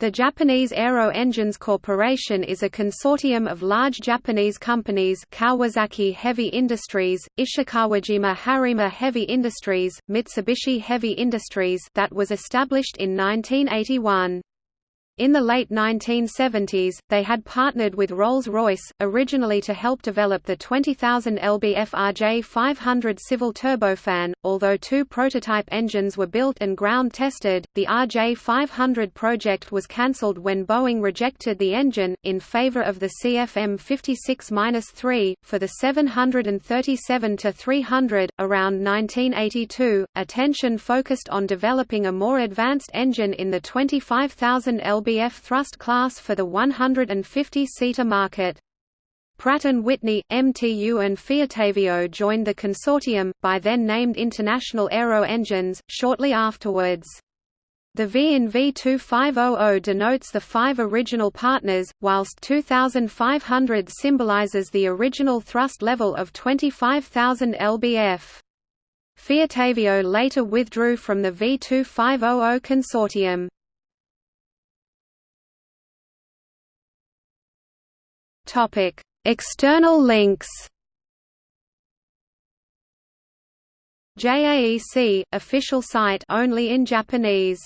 The Japanese Aero Engines Corporation is a consortium of large Japanese companies Kawasaki Heavy Industries, Ishikawajima Harima Heavy Industries, Mitsubishi Heavy Industries that was established in 1981. In the late 1970s, they had partnered with Rolls-Royce, originally to help develop the 20,000 lbf RJ500 civil turbofan. Although two prototype engines were built and ground-tested, the RJ500 project was cancelled when Boeing rejected the engine, in favor of the CFM56-3. For the 737-300, around 1982, attention focused on developing a more advanced engine in the 25,000 lbf lbf thrust class for the 150-seater market. Pratt & Whitney, MTU and Fiatavio joined the consortium, by then named International Aero Engines, shortly afterwards. The V in V2500 denotes the five original partners, whilst 2500 symbolizes the original thrust level of 25,000 lbf. Fiatavio later withdrew from the V2500 consortium. Topic: External links. JAEC official site only in Japanese.